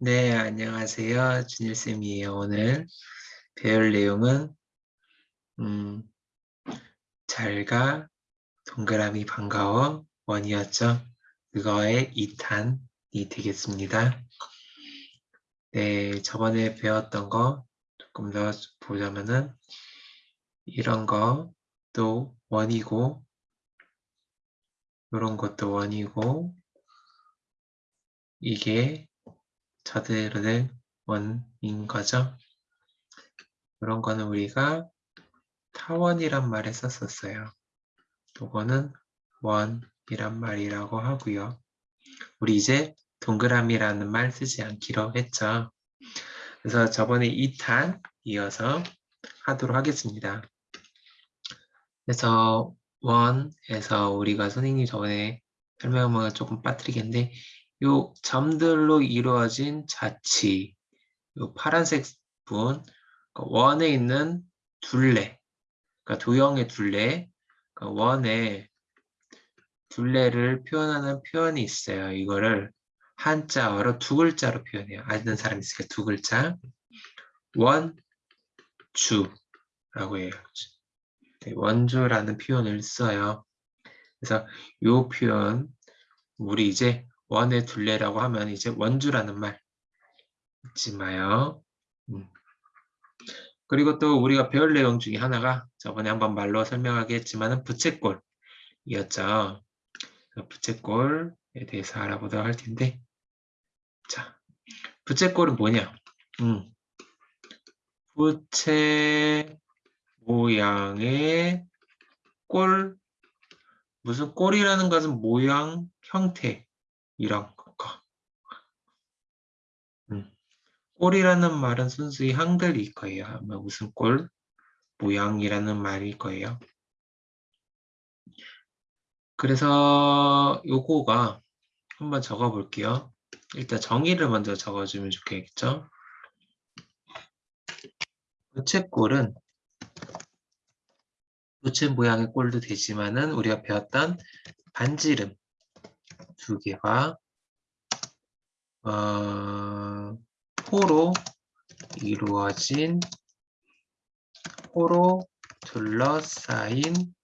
네, 안녕하세요. 준일쌤이에요. 오늘 배울 내용은 음, 잘가, 동그라미 반가워, 원이었죠. 그거의 2탄이 되겠습니다. 네, 저번에 배웠던 거 조금 더 보자면은 이런 거 또 원이고 이런 것도 원이고 이게 저들은 원인 거죠. 그런 거는 우리가 타원이란 말을 썼었어요. 요거는 원이란 말이라고 하고요. 우리 이제 동그라미라는 말 쓰지 않기로 했죠. 그래서 저번에 2탄 이어서 하도록 하겠습니다. 그래서 원에서 우리가 선생님이 저번에 설명한 걸 조금 빠뜨리겠는데 요 점들로 이루어진 자치, 요 파란색 분, 그러니까 원에 있는 둘레, 그러니까 도형의 둘레, 그러니까 원의 둘레를 표현하는 표현이 있어요. 이거를 한자어로 두 글자로 표현해요. 아는 사람 있으니까 두 글자. 원주라고 해요. 네, 원주라는 표현을 써요. 그래서 이 표현 우리 이제 원의 둘레라고 하면 이제 원주라는 말 잊지 마요. 음. 그리고 또 우리가 배울 내용 중에 하나가 저번에 한번 말로 설명하게 했지만 부채꼴이었죠. 부채꼴에 대해서 알아보도록 할 텐데 자, 부채꼴은 뭐냐? 음. 부채 모양의 꼴 무슨 꼴이라는 것은 모양, 형태 거. 음. 꼴이라는 말은 순수히 한글일 거예요. 아마 무슨 꼴? 모양이라는 말일 거예요. 그래서 요거가 한번 적어 볼게요. 일단 정의를 먼저 적어주면 좋겠죠. 부채꼴은 부채 모양의 꼴도 되지만은 우리가 배웠던 반지름 두 개가 어, 호로 이루어진 호로 둘러싸인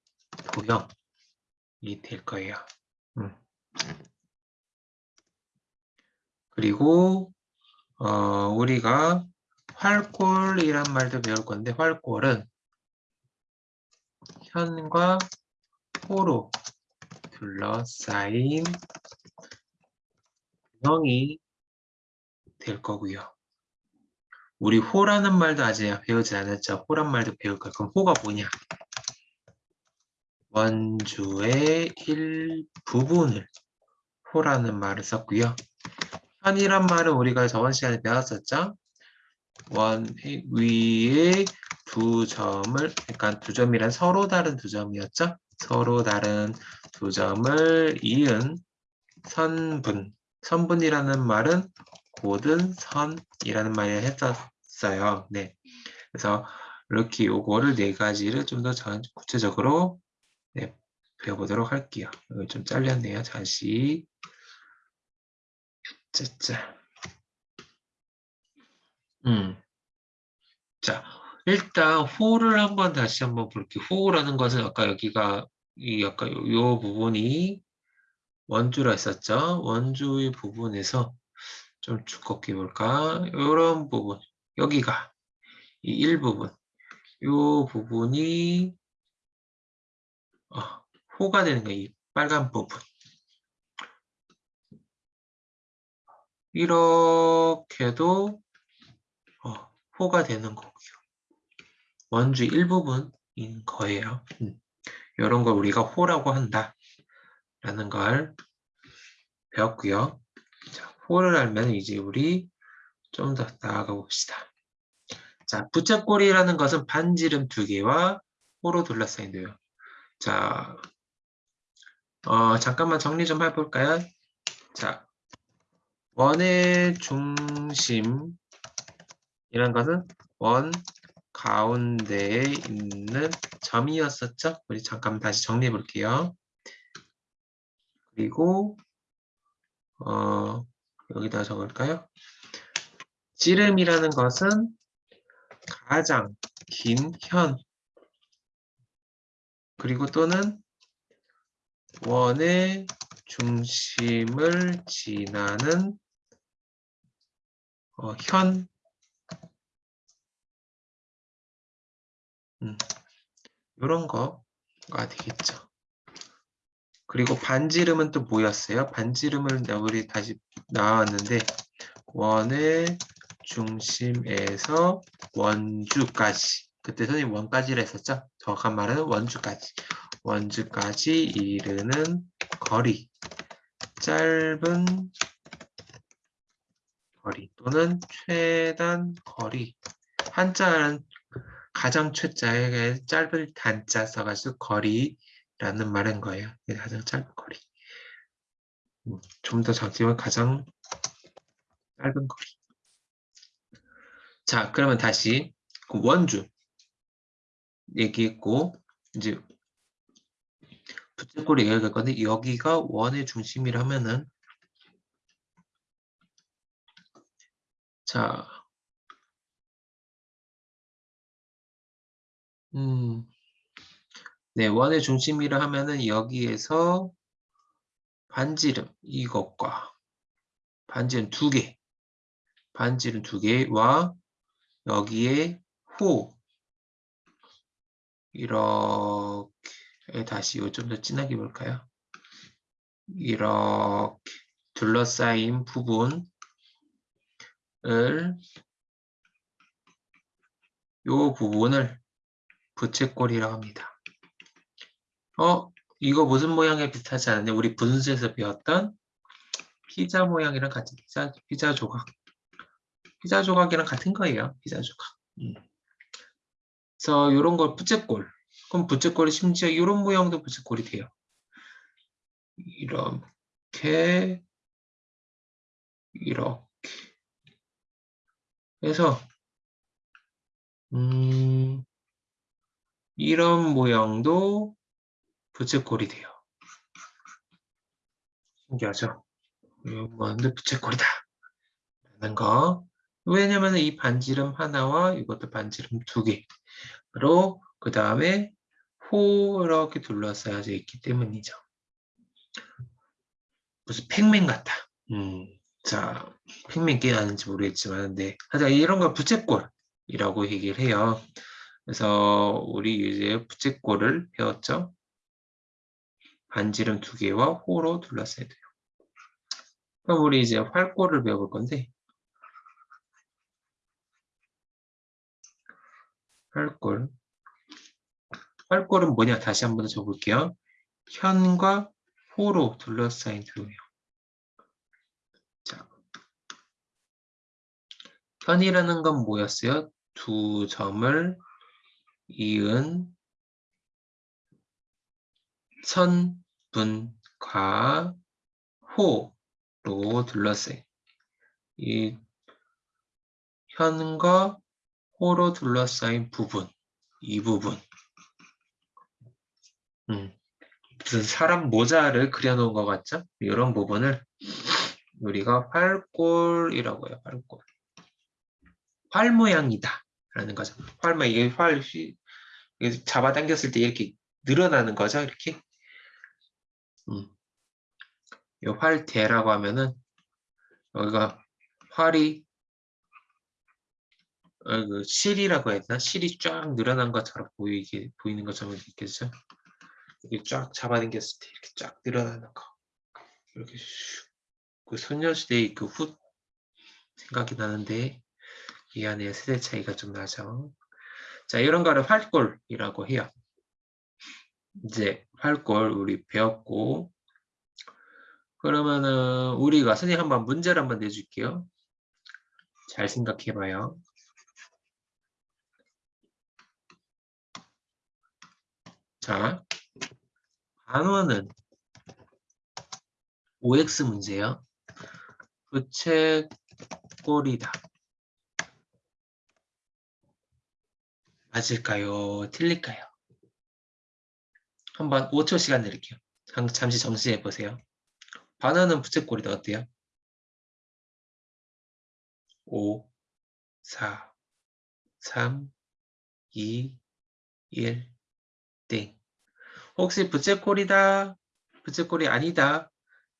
도형이 될 거예요. 음. 그리고 어, 우리가 활골이란 말도 배울 건데 활골은 현과 호로 둘러싸인 형이 될 거고요. 우리 호라는 말도 아직 배우지 않았죠. 호란 말도 배울 거예요. 그럼 호가 뭐냐? 원주의 일부분을 호라는 말을 썼고요. 현이란 말은 우리가 저번 시간에 배웠었죠. 원 위에 두 점을 그러니까 두 점이란 서로 다른 두 점이었죠. 서로 다른 두 점을 이은 선분 선분이라는 말은 고든 선이라는 말을 했었어요. 네. 그래서 이렇게 요거를 네 가지를 좀 더 구체적으로 네, 배워보도록 할게요. 좀 잘렸네요. 다시. 짜짜. 음. 자, 일단 호를 한번 다시 한번 볼게요. 호라는 것은 아까 여기가 이 아까 요, 요 부분이 원주라 했었죠. 원주의 부분에서 좀 두껍게 볼까? 이런 부분, 여기가 이 일부분, 이 부분이 어, 호가 되는 거예요. 이 빨간 부분. 이렇게도 어, 호가 되는 거고요. 원주 일부분인 거예요. 음. 이런 걸 우리가 호라고 한다. 라는 걸 배웠고요. 자, 호를 알면 이제 우리 좀 더 나아가 봅시다. 자, 부채꼴이라는 것은 반지름 두 개와 호로 둘러싸인데요. 자, 어, 잠깐만 정리 좀 해볼까요? 자, 원의 중심 이란 것은 원 가운데에 있는 점이었었죠? 우리 잠깐 다시 정리해 볼게요. 그리고 어, 여기다 적을까요? 지름이라는 것은 가장 긴 현 그리고 또는 원의 중심을 지나는 어, 현 음, 이런 거가 되겠죠. 그리고 반지름은 또 뭐였어요? 반지름을 우리 다시 나왔는데 원의 중심에서 원주까지 그때 선생님 원까지를 했었죠? 정확한 말은 원주까지 원주까지 이르는 거리 짧은 거리 또는 최단 거리 한자는 가장 최자에 짧은 단자 써가지고 거리 라는 말인 거예요. 가장 짧은 거리. 음, 좀더 적지만 가장 짧은 거리. 자, 그러면 다시 그 원주 얘기했고 이제 부채꼴이 얘기할 건데 여기가 원의 중심이라면은 자, 음, 네, 원의 중심이라 하면은 여기에서 반지름 이것과 반지름 두 개, 반지름 두 개와 여기에 호 이렇게 다시 좀더 진하게 볼까요? 이렇게 둘러싸인 부분을 요 부분을 부채꼴이라고 합니다. 어, 이거 무슨 모양에 비슷하지 않느냐? 우리 분수에서 배웠던 피자 모양이랑 같은 피자, 피자 조각. 피자 조각이랑 같은 거예요. 피자 조각. 음. 그래서 이런 걸 부채꼴. 그럼 부채꼴이 심지어 이런 모양도 부채꼴이 돼요. 이렇게 이렇게 그래서 음, 이런 모양도 부채꼴이 돼요. 신기하죠? 모양도 부채꼴이다. 라는 거. 왜냐면 이 반지름 하나와 이것도 반지름 두 개로 그 다음에 호 이렇게 둘러싸여져 있기 때문이죠. 무슨 팩맨 같다. 음, 자, 팩맨 게 아는지 모르겠지만, 네. 하여튼 이런 걸 부채꼴이라고 얘기를 해요. 그래서 우리 이제 부채꼴을 배웠죠. 반지름 두 개와 호로 둘러싸야 돼요. 그럼 우리 이제 활꼴을 배워볼 건데, 활꼴. 활꼴은 뭐냐? 다시 한 번 더 적어볼게요. 현과 호로 둘러싸인 도요. 자, 현이라는 건 뭐였어요? 두 점을 이은 선, 분, 과, 호로 둘러싸인 이 현과 호로 둘러싸인 부분, 이 부분. 음, 무슨 사람 모자를 그려놓은 것 같죠? 이런 부분을 우리가 활골이라고 해요. 활골. 활 모양이다. 라는 거죠. 활 모양, 이게 활, 잡아당겼을 때 이렇게 늘어나는 거죠. 이렇게. 음. 이 활대라고 하면은 여기가 활이 어, 그 실이라고 해야 되나? 실이 쫙 늘어난 것처럼 보이게 보이는 것처럼 있겠죠. 이렇게 쫙 잡아당겼을 때 이렇게 쫙 늘어나는 거. 이렇게 슉. 그 소녀시대의 그 훗 생각이 나는데 이 안에 세대 차이가 좀 나죠. 자, 이런 거를 활골이라고 해요. 이제 활골 우리 배웠고 그러면은 우리가 선생님 한번 문제를 한번 내줄게요. 잘 생각해 봐요. 자, 단원은 OX 문제요. 부채꼴이다. 맞을까요? 틀릴까요? 한번 5초 시간 드릴게요. 잠시 정시해 보세요. 바나는 부채꼴이다. 어때요? 5, 4, 3, 2, 1, 땡. 혹시 부채꼴이다, 부채꼴이 아니다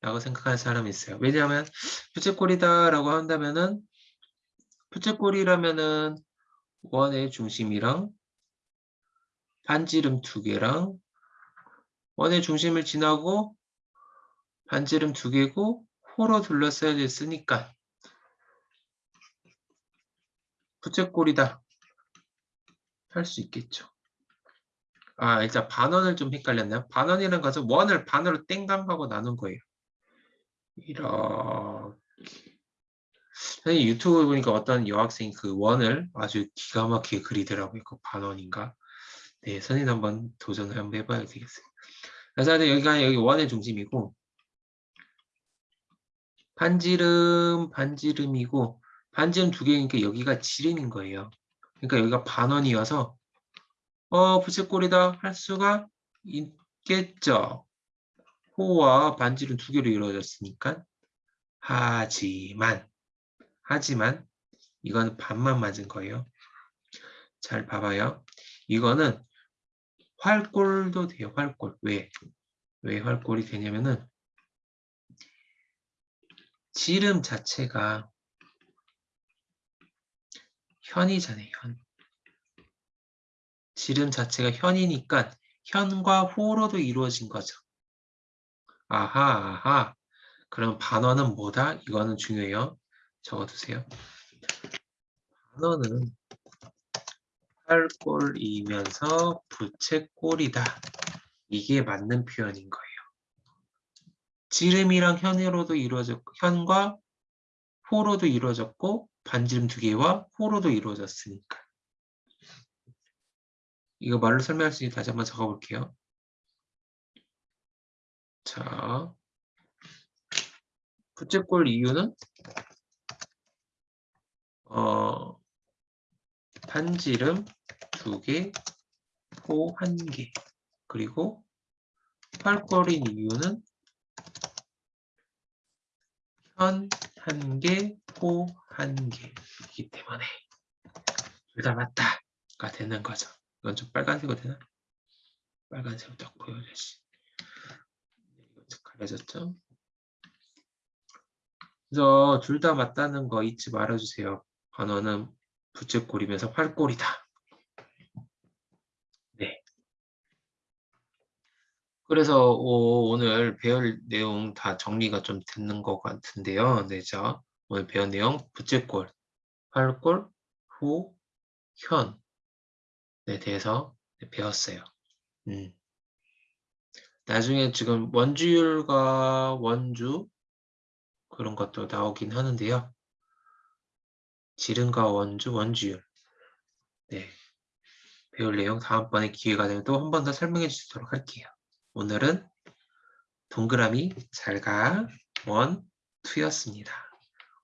라고 생각하는 사람이 있어요. 왜냐하면 부채꼴이다 라고 한다면은 부채꼴이라면은 원의 중심이랑 반지름 두 개랑 원의 중심을 지나고 반지름 두 개고 호로 둘러싸여 있으니까 부채꼴이다 할 수 있겠죠. 아 일단 반원을 좀 헷갈렸나요? 반원이라는 것은 원을 반으로 땡감하고 나눈 거예요. 이렇게 선생님 유튜브 보니까 어떤 여학생이 그 원을 아주 기가 막히게 그리더라고요. 그 반원인가? 네, 선생님 한번 도전을 한번 해봐야 되겠어요. 그래서 여기가 여기 원의 중심이고 반지름 반지름이고 반지름 두 개니까 여기가 지름인 거예요. 그러니까 여기가 반원이어서 어 부채꼴이다 할 수가 있겠죠. 호와 반지름 두 개로 이루어졌으니까 하지만 하지만 이건 반만 맞은 거예요. 잘 봐봐요. 이거는 활골도 돼요. 활골. 왜? 왜 활골이 되냐면은 지름 자체가 현이잖아요. 현. 지름 자체가 현이니까 현과 호로도 이루어진 거죠. 아하, 아하. 그럼 반원은 뭐다? 이거는 중요해요. 적어두세요. 반원은 팔골이면서 부채꼴이다. 이게 맞는 표현인 거예요. 지름이랑 현으로도 이루어졌고 현과 호로도 이루어졌고 반지름 두 개와 호로도 이루어졌으니까. 이거 말로 설명할 수 있는 다시 한번 적어볼게요. 자, 부채꼴 이유는 어, 반지름 두 개, 호한 개, 그리고 팔걸인 이유는 현 한 개, 호한 개이기 때문에 둘 다 맞다가 되는 거죠. 이건 좀 빨간색으로 되나? 빨간색으로 딱 보여야지. 이건 좀 가려졌죠? 그래서 둘 다 맞다는 거 잊지 말아주세요. 번호는 부채꼴이면서 활꼴이다. 네. 그래서 오, 늘 배울 내용 다 정리가 좀 됐는 것 같은데요. 네, 자, 오늘 배운 내용 부채꼴, 활꼴, 후, 현 네, 대해서 배웠어요. 음. 나중에 지금 원주율과 원주 그런 것도 나오긴 하는데요. 지름과 원주, 원주율. 네. 배울 내용 다음번에 기회가 되면 또 한 번 더 설명해 주도록 할게요. 오늘은 동그라미 잘가 원, 투였습니다.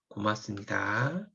고맙습니다.